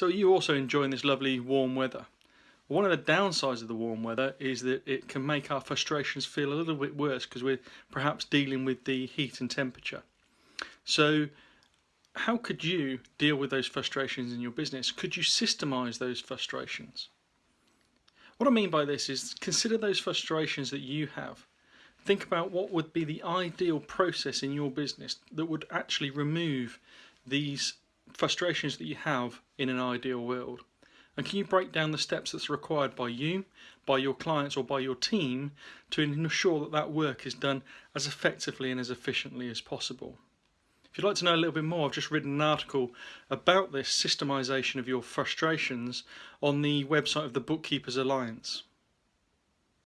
So are you also enjoying this lovely warm weather? One of the downsides of the warm weather is that it can make our frustrations feel a little bit worse because we're perhaps dealing with the heat and temperature. So how could you deal with those frustrations in your business? Could you systemize those frustrations? What I mean by this is consider those frustrations that you have. Think about what would be the ideal process in your business that would actually remove these frustrations that you have in an ideal world. And can you break down the steps that's required by you, by your clients or by your team to ensure that that work is done as effectively and as efficiently as possible? If you'd like to know a little bit more, I've just written an article about this systemization of your frustrations on the website of the Bookkeepers Alliance.